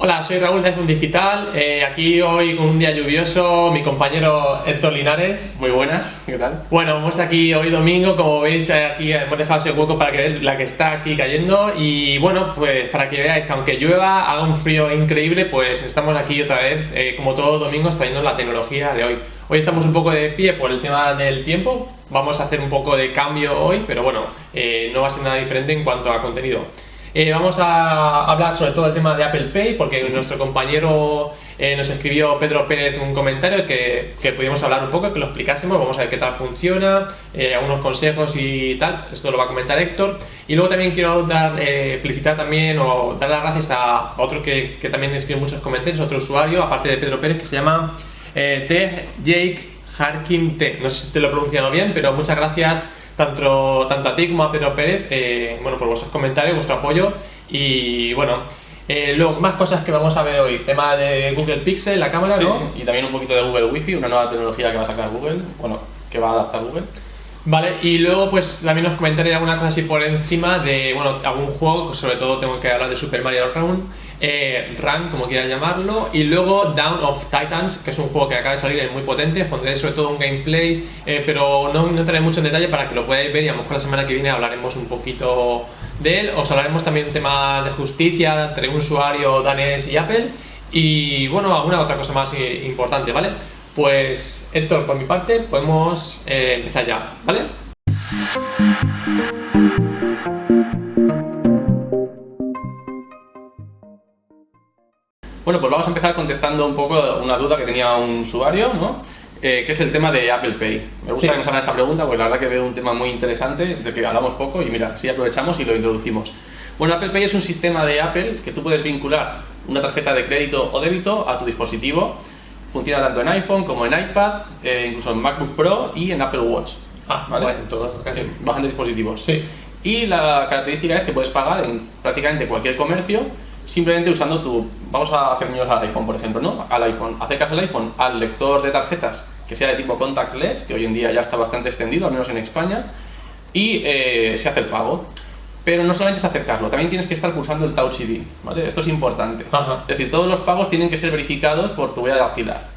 Hola, soy Raúl de iPhone Digital, eh, aquí hoy con un día lluvioso, mi compañero Héctor Linares. Muy buenas, ¿qué tal? Bueno, vamos aquí hoy domingo, como veis eh, aquí hemos dejado ese hueco para que veáis la que está aquí cayendo y bueno, pues para que veáis que aunque llueva, haga un frío increíble, pues estamos aquí otra vez, eh, como todos los domingos, trayendo la tecnología de hoy. Hoy estamos un poco de pie por el tema del tiempo, vamos a hacer un poco de cambio hoy, pero bueno, no va a ser nada diferente en cuanto a contenido. Eh, vamos a hablar sobre todo el tema de Apple Pay porque nuestro compañero eh, nos escribió Pedro Pérez un comentario que, que pudimos hablar un poco, que lo explicásemos, vamos a ver qué tal funciona, eh, algunos consejos y tal, esto lo va a comentar Héctor. Y luego también quiero dar, felicitar también o dar las gracias a otro que, que también escribió muchos comentarios, otro usuario, aparte de Pedro Pérez, que se llama T. Jake Harkin T. No sé si te lo he pronunciado bien, pero muchas gracias tanto, tanto a ti como a Pedro Pérez eh, bueno, por vuestros comentarios, vuestro apoyo y bueno, eh, luego más cosas que vamos a ver hoy, tema de Google Pixel, la cámara, ¿no? Y también un poquito de Google Wi-Fi, una nueva tecnología que va a sacar Google, bueno, que va a adaptar Google. Vale, y luego pues también os comentaré alguna cosa así por encima de, bueno, algún juego, sobre todo tengo que hablar de Super Mario Run, eh, Run, como quieran llamarlo, y luego Down of Titans, que es un juego que acaba de salir, es muy potente, pondré sobre todo un gameplay, eh, pero no, no entraré mucho en detalle para que lo podáis ver y a lo mejor la semana que viene hablaremos un poquito de él, os hablaremos también un tema de justicia entre un usuario danés y Apple, y bueno, alguna otra cosa más importante, ¿vale? Pues Héctor, por mi parte, podemos eh, empezar ya, ¿vale? Bueno, pues vamos a empezar contestando un poco una duda que tenía un usuario, ¿no? Eh, que es el tema de Apple Pay. Me gusta que nos hagan esta pregunta porque la verdad que veo un tema muy interesante del que hablamos poco y mira, si aprovechamos y lo introducimos. Bueno, Apple Pay es un sistema de Apple que tú puedes vincular una tarjeta de crédito o débito a tu dispositivo. Funciona tanto en iPhone como en iPad, eh, incluso en MacBook Pro y en Apple Watch. Ah, ¿vale? Bueno, todo, casi. bastantes dispositivos. Sí. Y la característica es que puedes pagar en prácticamente cualquier comercio simplemente usando tu, vamos a hacer al iPhone por ejemplo, ¿no? Al iPhone, acercas el iPhone al lector de tarjetas que sea de tipo contactless, que hoy en día ya está bastante extendido, al menos en España, y eh, se hace el pago. Pero no solamente es acercarlo, también tienes que estar pulsando el Touch ID, ¿vale? Esto es importante. Es decir, todos los pagos tienen que ser verificados por tu huella dactilar.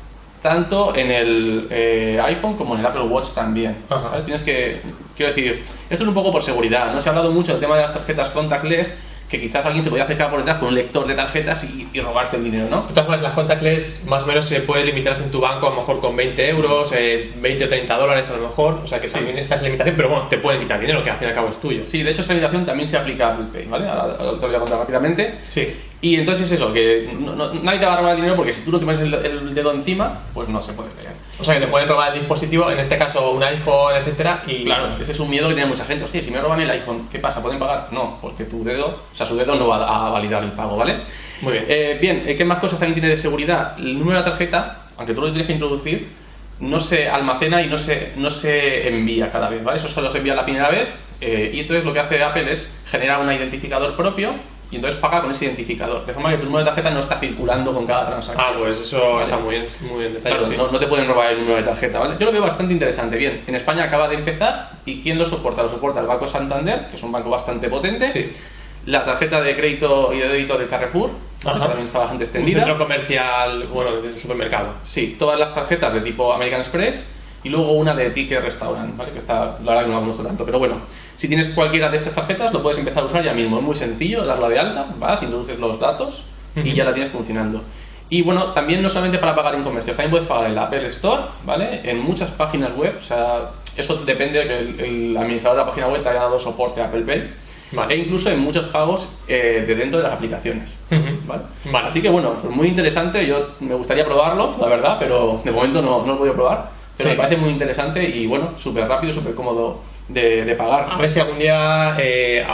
Tanto en el eh, iPhone como en el Apple Watch también. Tienes que, quiero decir, esto es un poco por seguridad. No se ha hablado mucho del tema de las tarjetas contactless, que quizás alguien se podía acercar por detrás con un lector de tarjetas y, robarte el dinero, ¿no? De todas formas, las contactless más o menos se puede limitarse en tu banco a lo mejor con 20 euros, 20 eh, o 30 dólares a lo mejor, o sea que también está esa limitación, pero bueno, te pueden quitar dinero que al fin y al cabo es tuyo. Sí, de hecho esa limitación también se aplica a Apple Pay, ¿vale? Ahora, te lo voy a contar rápidamente. Sí. Y entonces es eso, que nadie te va a robar el dinero porque si tú no te pones el, dedo encima, pues no se puede leer. O sea que te pueden robar el dispositivo, en este caso un iPhone, etcétera, y... Claro, ese es un miedo que tiene mucha gente. Hostia, si me roban el iPhone, ¿qué pasa? ¿Pueden pagar? No, porque tu dedo, o sea, su dedo no va a validar el pago, ¿vale? Muy bien. Eh, bien, eh, ¿qué más cosas también tiene de seguridad? El número de la tarjeta, aunque tú lo tienes que introducir, no se almacena y no se, no se envía cada vez, ¿vale? Eso solo se envía la primera vez eh, y entonces lo que hace Apple es generar un identificador propio y entonces paga con ese identificador. De forma que tu número de tarjeta no está circulando con cada transacción. Ah, pues eso está muy bien, muy bien claro, no, te pueden robar el número de tarjeta, ¿vale? Yo lo veo bastante interesante. Bien, en España acaba de empezar y ¿quién lo soporta? Lo soporta el Banco Santander, que es un banco bastante potente. Sí. La tarjeta de crédito y de débito del Carrefour, que también está bastante extendida. Un centro comercial, bueno, de supermercado. Sí, todas las tarjetas de tipo American Express y luego una de Ticket Restaurant, ¿vale? Que está, la verdad que no la conozco tanto, pero bueno. Si tienes cualquiera de estas tarjetas, lo puedes empezar a usar ya mismo. Es muy sencillo, darla de alta, vas, introduces los datos y ya la tienes funcionando. Y bueno, también no solamente para pagar en comercios, también puedes pagar en la Apple Store, ¿vale? En muchas páginas web, o sea, eso depende de que el, administrador de la página web te haya dado soporte a Apple Pay. E incluso en muchos pagos eh, de dentro de las aplicaciones. ¿vale? Así que bueno, pues muy interesante, yo me gustaría probarlo, la verdad, pero de momento no, no lo he podido probar. Pero me parece muy interesante y bueno, súper rápido, súper cómodo de, pagar. A ver si algún día eh,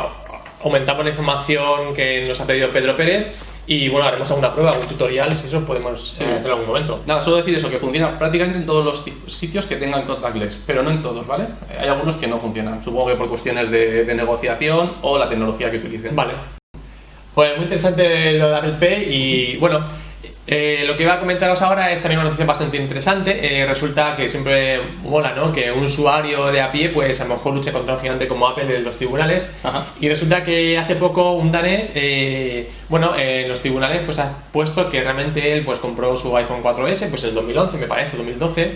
aumentamos la información que nos ha pedido Pedro Pérez y bueno, haremos alguna prueba, algún tutorial, si eso podemos hacerlo en algún momento. Nada, solo decir eso, que funciona prácticamente en todos los sitios que tengan contactless, pero no en todos, ¿vale? Hay algunos que no funcionan, supongo que por cuestiones de, negociación o la tecnología que utilicen. Vale. Pues muy interesante lo de Apple Pay y bueno, Eh, lo que iba a comentaros ahora es también una noticia bastante interesante. Eh, resulta que siempre mola, ¿no? Que un usuario de a pie, pues a lo mejor luche contra un gigante como Apple en los tribunales. Ajá. Y resulta que hace poco un danés, eh, bueno, en los tribunales, pues ha puesto que realmente él, pues compró su iPhone 4S, pues en el 2011, me parece, 2012.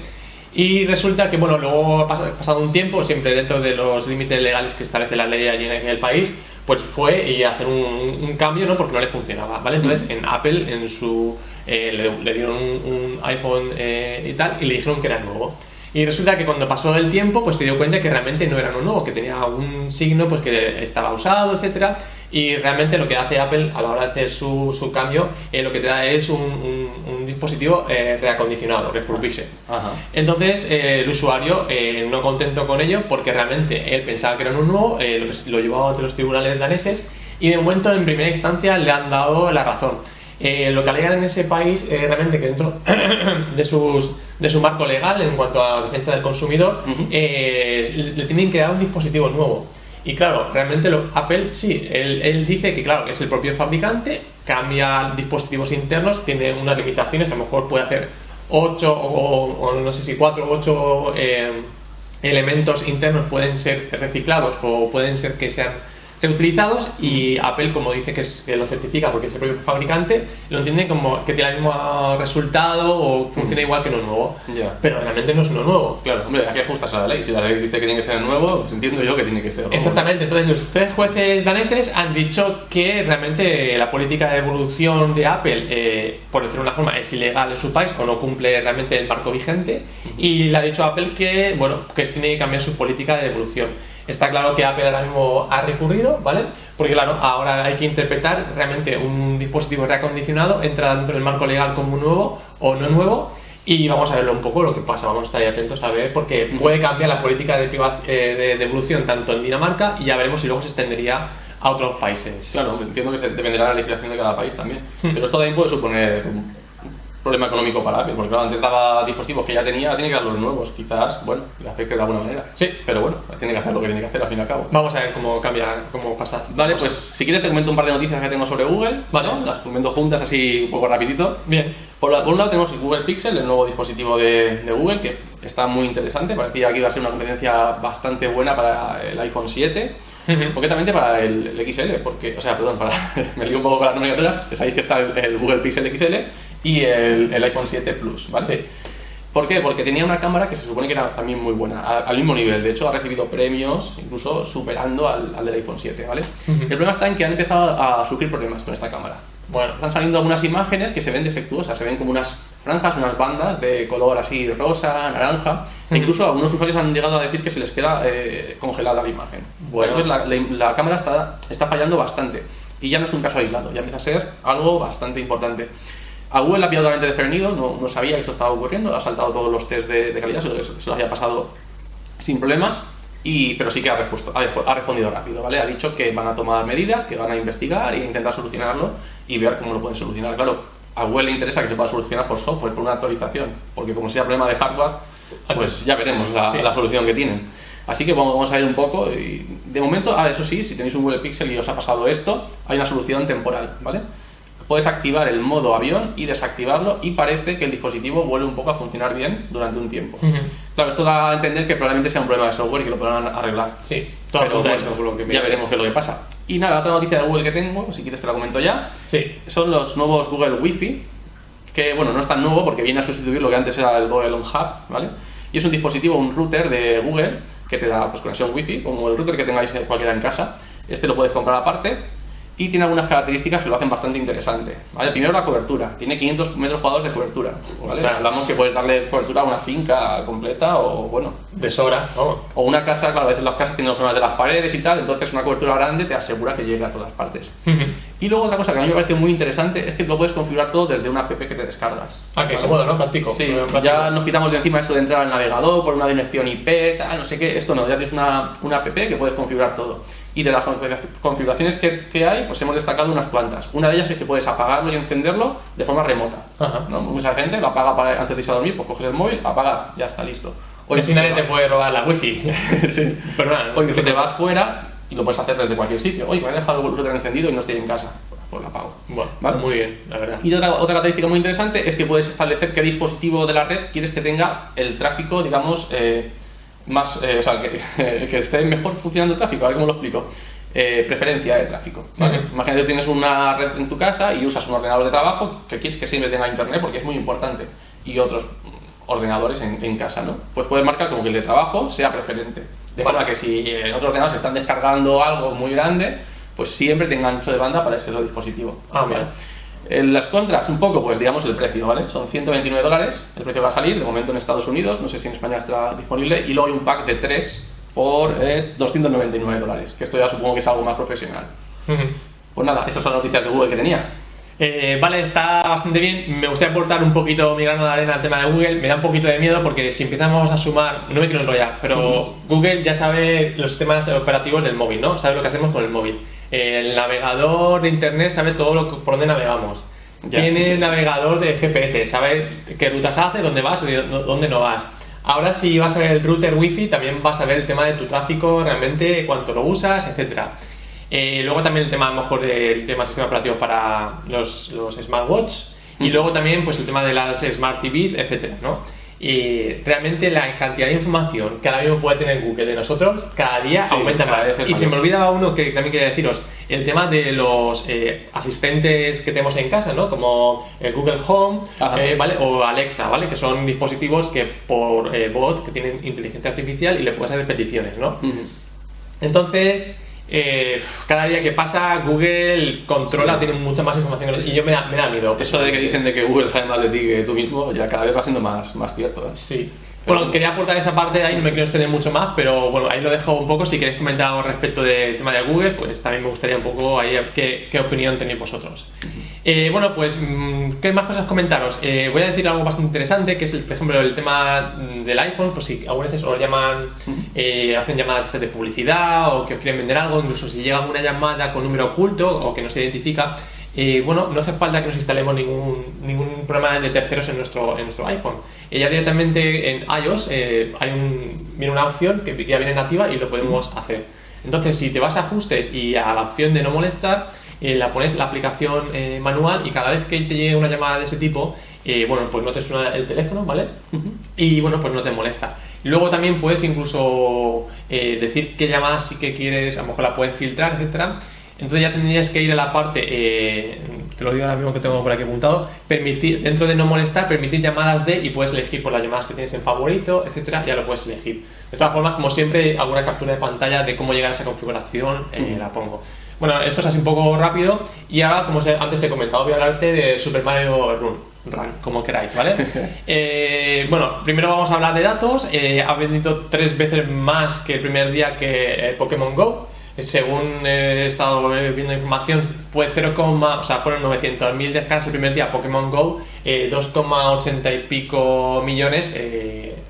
Y resulta que, bueno, luego pas- pasado un tiempo, siempre dentro de los límites legales que establece la ley allí en el país, pues fue y hacer un, un cambio, ¿no? Porque no le funcionaba, ¿vale? Entonces en Apple, en su, eh, le, le dieron un, un iPhone eh, y tal, y le dijeron que era nuevo. Y resulta que cuando pasó el tiempo, pues se dio cuenta que realmente no era uno nuevo, que tenía un signo pues que estaba usado, etcétera. Y realmente lo que hace Apple a la hora de hacer su, su cambio, eh, lo que te da es un, un- un dispositivo eh, reacondicionado, refurbished. Ajá. Entonces eh, el usuario eh, no contento con ello porque realmente él pensaba que era un nuevo, eh, lo, lo llevaba ante los tribunales daneses y de momento en primera instancia le han dado la razón. Eh, lo que alegan en ese país eh, realmente que dentro de, sus, de su marco legal en cuanto a defensa del consumidor eh, le, le tienen que dar un dispositivo nuevo. Y claro, realmente lo- Apple sí, él, él dice que claro, es el propio fabricante, cambia dispositivos internos, tiene unas limitaciones, a lo mejor puede hacer 8 o, o no sé si 4 o 8 elementos internos pueden ser reciclados o pueden ser que sean reutilizados y Apple como dice que, es- que lo certifica porque es el propio fabricante lo entiende como que tiene el mismo resultado o funciona igual que uno nuevo Ya. pero realmente no es uno nuevo Claro, hombre, hay que ajustarse a la ley. Si la ley dice que tiene que ser nuevo, pues entiendo yo que tiene que ser nuevo. Exactamente, entonces los tres jueces daneses han dicho que realmente la política de evolución de Apple, eh, por decirlo de una forma, es ilegal en su país o no cumple realmente el marco vigente y le ha dicho a Apple que, bueno, que tiene que cambiar su política de evolución. Está claro que Apple ahora mismo ha recurrido, ¿vale? Porque claro, ahora hay que interpretar realmente un dispositivo reacondicionado, entra dentro del marco legal como nuevo o no nuevo y vamos a verlo un poco lo que pasa, vamos a estar ahí atentos a ver, porque puede cambiar la política de, eh, de, de evolución tanto en Dinamarca y ya veremos si luego se extendería a otros países. Claro, entiendo que se- dependerá de la legislación de cada país también. Pero esto también puede suponer problema económico para Apple, porque claro, antes daba dispositivos que ya tenía, ahora tiene que dar los nuevos. Quizás, bueno, le afecte de alguna manera. Sí. Pero bueno, tiene que hacer lo que tiene que hacer al fin y al cabo. Vamos a ver cómo cambia, cómo pasa. Vale, pues si quieres te comento un par de noticias que tengo sobre Google. Vale. ¿no? Las comento juntas así un poco rapidito. Bien. Por, la- por un lado tenemos el Google Pixel, el nuevo dispositivo de, de Google, que está muy interesante. Parecía que iba a ser una competencia bastante buena para el iPhone 7. Ujú. Concretamente para el, el XL, porque, o sea, perdón, para, me lío un poco con las nomenclaturas, sabéis que está el, el Google Pixel XL y el, el iPhone 7 Plus, ¿vale? Sí. ¿Por qué? Porque tenía una cámara que se supone que era también muy buena, a- al mismo nivel, de hecho ha recibido premios, incluso superando al, al del iPhone 7, ¿vale? Ujú. El problema está en que han empezado a sufrir problemas con esta cámara. Bueno, Están saliendo algunas imágenes que se ven defectuosas, se ven como unas franjas, unas bandas de color así rosa, naranja, e incluso algunos usuarios han llegado a decir que se les queda eh, congelada la imagen. Bueno. Entonces la, la- la cámara está, está fallando bastante y ya no es un caso aislado, ya empieza a ser algo bastante importante. A Google la ha pillado totalmente desprevenido, no, no sabía que esto estaba ocurriendo, ha saltado todos los test de, de calidad, se lo, se lo había pasado sin problemas, y, pero sí que ha, respuesto- ha, respondido rápido, ¿vale? Ha dicho que van a tomar medidas, que van a investigar e intentar solucionarlo y ver cómo lo pueden solucionar. Claro, a Google le interesa que se pueda solucionar por software, por una actualización, porque como sea problema de hardware, pues ya veremos la, Sí. la solución que tienen. Así que vamos, vamos a ver un poco. Y de momento, ah, eso sí, si tenéis un Google Pixel y os ha pasado esto, hay una solución temporal, ¿vale? Puedes activar el modo avión y desactivarlo y parece que el dispositivo vuelve un poco a funcionar bien durante un tiempo. Ujú. Claro, esto da a entender que probablemente sea un problema de software y que lo podrán arreglar. sí, todo Pero bueno, lo que me ya veremos qué es lo que pasa. Y nada, otra noticia de Google que tengo, si quieres te la comento ya, Sí, son los nuevos Google Wi-Fi, que bueno, no es tan nuevo porque viene a sustituir lo que antes era el Google Home Hub, ¿vale? Y es un dispositivo, un router de Google que te da pues, conexión Wi-Fi, como el router que tengáis cualquiera en casa. Este lo puedes comprar aparte y tiene algunas características que lo hacen bastante interesante, ¿vale? Primero la cobertura, tiene 500 metros cuadrados de cobertura, ¿vale? Hablamos que puedes darle cobertura a una finca completa o, bueno, de sobra, vamos. o una casa, claro, a veces las casas tienen los problemas de las paredes y tal, entonces una cobertura grande te asegura que llegue a todas partes. Y luego otra cosa que a mí me parece muy interesante es que lo puedes configurar todo desde una app que te descargas. Ah, qué ¿vale? cómodo, ¿no? Práctico. Sí, ya nos quitamos de encima eso de entrar al navegador por una dirección IP, tal, no sé qué, esto no, ya tienes una, una app que puedes configurar todo. Y de las configuraciones que, que hay, pues hemos destacado unas cuantas. Una de ellas es que puedes apagarlo y encenderlo de forma remota. ¿no? Mucha gente lo apaga para, antes de irse a dormir, pues coges el móvil, apagar, ya está listo. O si nadie te puede robar la wifi. sí. Perdón. O incluso te vas fuera y lo puedes hacer desde cualquier sitio. Oye, me he dejado el router encendido y no estoy en casa. pues la pago. Bueno, ¿Vale? muy bien, la verdad. Y otra, otra característica muy interesante es que puedes establecer qué dispositivo de la red quieres que tenga el tráfico, digamos, eh, más, eh, o sea, que, que esté mejor funcionando el tráfico. A ver cómo lo explico. Eh, preferencia de tráfico. ¿vale? Ujú. Imagínate que tienes una red en tu casa y usas un ordenador de trabajo que quieres que siempre tenga internet porque es muy importante y otros ordenadores en, en casa, ¿no? Pues puedes marcar como que el de trabajo sea preferente. De forma que si en otros ordenadores están descargando algo muy grande, pues siempre tenga ancho de banda para ese otro dispositivo. Ah, ¿vale? Las contras, un poco, pues digamos el precio, ¿vale? Son 129 dólares, el precio va a salir, de momento en Estados Unidos, no sé si en España estará disponible, y luego hay un pack de 3 por eh, 299 dólares, que esto ya supongo que es algo más profesional. Pues nada, esas son las noticias de Google que tenía. Eh, vale, está bastante bien. Me gustaría aportar un poquito mi grano de arena al tema de Google. Me da un poquito de miedo porque si empezamos a sumar, no me quiero enrollar, pero Google ya sabe los sistemas operativos del móvil, ¿no? Sabe lo que hacemos con el móvil. El navegador de internet sabe todo lo que, por dónde navegamos. Ya. Tiene navegador de GPS, sabe qué rutas hace, dónde vas y dó- dónde no vas. Ahora si vas a ver el router wifi también vas a ver el tema de tu tráfico, realmente cuánto lo usas, etcétera. Eh, luego también el tema a lo mejor del tema sistema operativo para los, los smartwatch y Mm. luego también pues el tema de las smart TVs, etcétera, ¿no? Y realmente la cantidad de información que ahora mismo puede tener Google de nosotros cada día Sí, aumenta cada más. Y se me olvidaba uno que también quería deciros, el tema de los eh, asistentes que tenemos en casa, ¿no? Como el Google Home, eh, ¿vale? O Alexa, ¿vale? Que son dispositivos que por eh, voz que tienen inteligencia artificial y le puedes hacer peticiones, ¿no? Entonces, eh, cada día que pasa, Google controla, Sí. tiene mucha más información y yo me da, me da miedo. Eso de que dicen de que Google sabe más de ti que tú mismo, ya cada vez va siendo más, más cierto. ¿eh? Sí. Pero- Bueno, quería aportar esa parte de ahí, no me quiero extender mucho más, pero bueno, ahí lo dejo un poco. Si queréis comentar algo respecto del tema de Google, pues también me gustaría un poco ahí qué, qué opinión tenéis vosotros. Eh, bueno, pues, mm, ¿qué más cosas comentaros? Eh, voy a decir algo bastante interesante, que es, el, por ejemplo, el tema mm, del iPhone, pues si algunas veces os llaman, eh, hacen llamadas de publicidad o que os quieren vender algo, incluso si llega una llamada con número oculto o que no se identifica, eh, bueno, no hace falta que nos instalemos ningún, ningún programa de terceros en nuestro, en nuestro iPhone. Eh, ya directamente en iOS hay un, viene una opción que ya viene nativa y lo podemos hacer. Entonces, si te vas a ajustes y a la opción de no molestar, eh, la pones la aplicación eh, manual y cada vez que te llegue una llamada de ese tipo, eh, bueno, pues no te suena el teléfono, ¿vale? Y bueno, pues no te molesta. Luego también puedes incluso decir qué llamadas sí que quieres, a lo mejor la puedes filtrar, etcétera. Entonces ya tendrías que ir a la parte, te lo digo ahora mismo que tengo por aquí apuntado, permitir, dentro de no molestar, permitir llamadas de y puedes elegir por las llamadas que tienes en favorito, etcétera, ya lo puedes elegir. De todas formas, como siempre, alguna captura de pantalla de cómo llegar a esa configuración la pongo. Bueno, esto es así un poco rápido y ahora, como antes he comentado, voy a hablarte de Super Mario Run, Run como queráis, ¿vale? Eh, bueno, primero vamos a hablar de datos. Eh, ha vendido tres veces más que el primer día que eh, Pokémon Go. Según he estado viendo información, fue 0, o sea, fueron 900.000 descargas el primer día Pokémon Go, eh, 2,80 y pico millones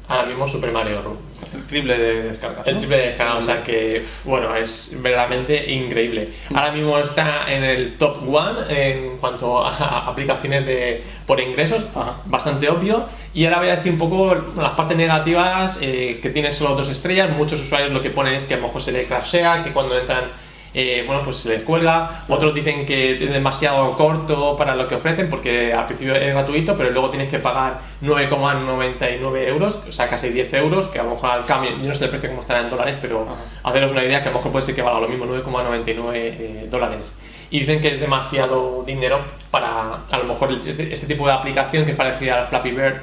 ahora mismo Super Mario Run. El triple de descargas. El ¿no? triple de descarga, o sea que, bueno, es verdaderamente increíble. Ahora mismo está en el top one en cuanto a, a aplicaciones de, por ingresos, Ajá. bastante obvio. Y ahora voy a decir un poco las partes negativas, eh, que tiene solo dos estrellas. Muchos usuarios lo que ponen es que a lo mejor se le crashea, que cuando entran, eh, bueno, pues se les cuelga. Otros dicen que es demasiado corto para lo que ofrecen, porque al principio es gratuito, pero luego tienes que pagar 9,99 euros, o sea, casi 10 euros, que a lo mejor al cambio, yo no sé el precio cómo estará en dólares, pero haceros una idea que a lo mejor puede ser que valga lo mismo, 9,99 eh, dólares. Y dicen que es demasiado dinero para, a lo mejor, este, este tipo de aplicación que es parecida al Flappy Bird,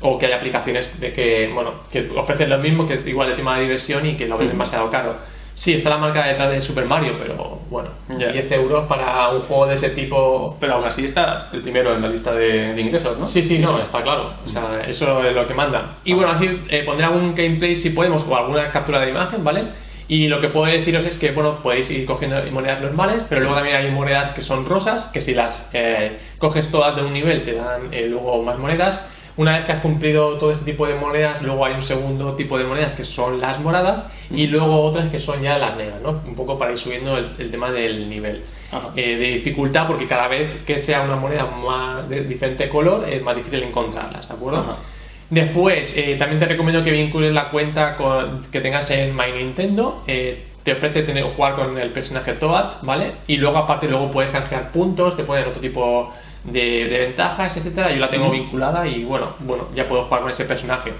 o que hay aplicaciones de que, bueno, que ofrecen lo mismo, que es igual el tema de diversión y que lo ven demasiado caro. Sí, está la marca detrás de Super Mario, pero bueno, Ya. 10 euros para un juego de ese tipo. Pero aún así está el primero en la lista de, de ingresos, ¿no? Sí, sí, no, está claro. O sea, eso es lo que manda. Y bueno, así eh, pondré algún gameplay si podemos o alguna captura de imagen, ¿vale? Y lo que puedo deciros es que, bueno, podéis ir cogiendo monedas normales, pero luego también hay monedas que son rosas, que si las eh, coges todas de un nivel te dan eh, luego más monedas. Una vez que has cumplido todo este tipo de monedas, luego hay un segundo tipo de monedas que son las moradas y luego otras que son ya las negras, ¿no? Un poco para ir subiendo el, el tema del nivel eh, de dificultad, porque cada vez que sea una moneda más de diferente color es más difícil encontrarlas, ¿de acuerdo? Ajá. Después, eh, también te recomiendo que vincules la cuenta con- que tengas en My Nintendo. eh, te ofrece tener, jugar con el personaje Toad, ¿vale? Y luego aparte luego puedes canjear puntos, te pueden otro tipo de, de ventajas, etcétera. Yo la tengo vinculada y bueno, bueno, ya puedo jugar con ese personaje.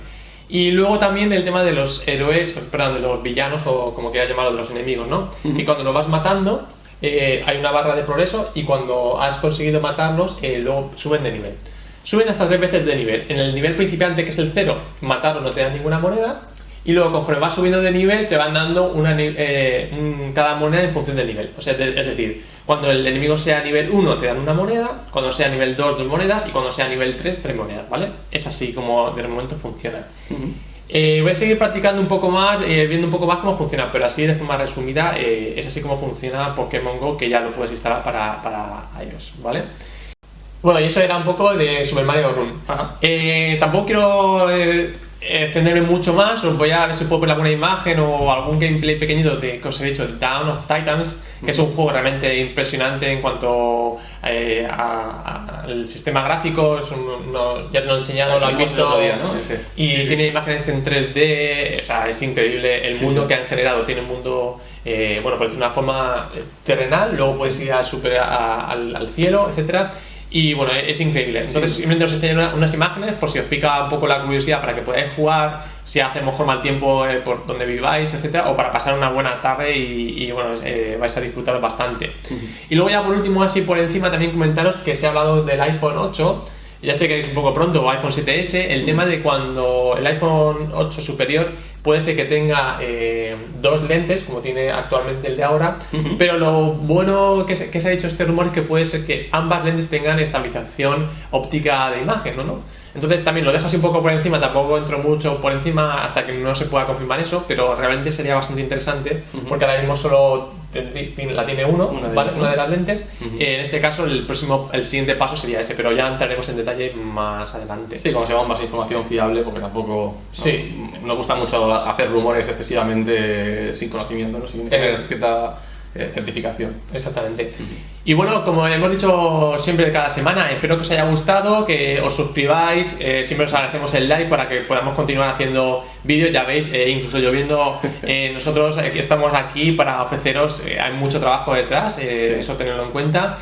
Y luego también el tema de los héroes, perdón, de los villanos o como quieras llamarlo, de los enemigos, ¿no? Y cuando los vas matando, eh, hay una barra de progreso y cuando has conseguido matarlos, eh, luego suben de nivel. Suben hasta tres veces de nivel. En el nivel principiante, que es el cero, matarlo no te dan ninguna moneda. Y luego, conforme vas subiendo de nivel, te van dando una, eh, cada moneda en función del nivel. O sea, de- es decir, cuando el enemigo sea nivel 1 te dan una moneda, cuando sea nivel 2 dos monedas y cuando sea nivel 3 tres monedas, ¿vale? Es así como de momento funciona. Eh, voy a seguir practicando un poco más, eh, viendo un poco más cómo funciona, pero así de forma resumida es así como funciona Pokémon Go, que ya lo puedes instalar para, para iOS, ¿vale? Bueno, y eso era un poco de Super Mario Run. Ajá. Tampoco quiero extenderme mucho más, os voy a ver si puedo poner alguna imagen o algún gameplay pequeñito de que os he dicho, Down of Titans, que es un juego realmente impresionante en cuanto eh, al sistema gráfico, es un- no- ya te lo he enseñado, lo has visto, día, ¿no? Y Sí, sí. tiene imágenes en 3D, o sea, es increíble el mundo que han generado, tiene un mundo, eh, bueno, por decirlo de una forma eh, terrenal, luego puedes ir a super, a- al, al cielo, etcétera. Y bueno, es increíble. Entonces, simplemente os enseño una- unas imágenes por si os pica un poco la curiosidad para que podáis jugar, si hace mejor mal tiempo eh, por donde viváis, etcétera, o para pasar una buena tarde y, y, bueno, eh, vais a disfrutar bastante. Y luego, ya por último, así por encima, también comentaros que se ha hablado del iPhone 8. Ya sé que es un poco pronto, o iPhone 7S, el tema de cuando el iPhone 8 superior puede ser que tenga eh, dos lentes, como tiene actualmente el de ahora, pero lo bueno que se, que se ha dicho este rumor es que puede ser que ambas lentes tengan estabilización óptica de imagen, ¿no? ¿no? Entonces también lo dejo así un poco por encima, tampoco entro mucho por encima hasta que no se pueda confirmar eso, pero realmente sería bastante interesante porque ahora mismo solo la tiene uno, Una de ¿vale? Una ¿no? de las lentes. Ujú. Eh, en este caso el próximo, el siguiente paso sería ese, pero ya entraremos en detalle más adelante. Sí, como se más información fiable, porque tampoco ¿no? Sí. nos gusta mucho hacer rumores excesivamente sin conocimiento, ¿no? sin Es- cierta eh, certificación. Exactamente. Y bueno, como hemos dicho siempre cada semana, espero que os haya gustado, que os suscribáis, eh, siempre os agradecemos el like para que podamos continuar haciendo vídeos, ya veis, eh, incluso yo viendo, eh, nosotros que estamos aquí para ofreceros, hay mucho trabajo detrás, Sí. eso tenerlo en cuenta.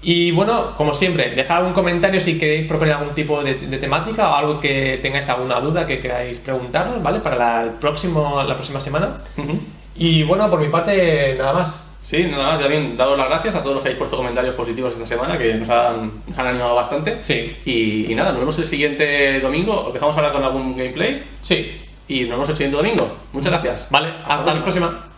Y bueno, como siempre, dejad algún comentario si queréis proponer algún tipo de, de temática o algo que tengáis alguna duda que queráis preguntarnos, ¿vale? Para la, el próximo, la próxima semana. Y bueno, por mi parte, nada más. Sí, nada más, ya bien, daros las gracias a todos los que habéis puesto comentarios positivos esta semana, que nos han, animado bastante. Sí. Y, y nada, nos vemos el siguiente domingo. Os dejamos ahora con algún gameplay Sí, y nos vemos el siguiente domingo. Muchas gracias. Vale, hasta la próxima.